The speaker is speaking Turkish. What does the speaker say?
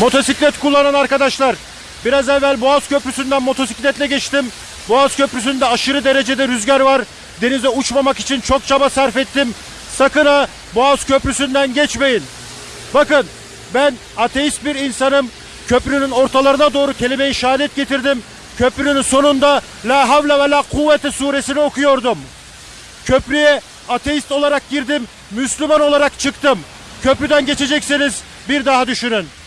Motosiklet kullanan arkadaşlar. Biraz evvel Boğaz Köprüsü'nden motosikletle geçtim. Boğaz Köprüsü'nde aşırı derecede rüzgar var. Denize uçmamak için çok çaba sarf ettim. Sakın ha Boğaz Köprüsü'nden geçmeyin. Bakın ben ateist bir insanım. Köprünün ortalarına doğru kelime-i şehadet getirdim. Köprünün sonunda La havle ve la kuvvete suresini okuyordum. Köprüye ateist olarak girdim, Müslüman olarak çıktım. Köprüden geçecekseniz bir daha düşünün.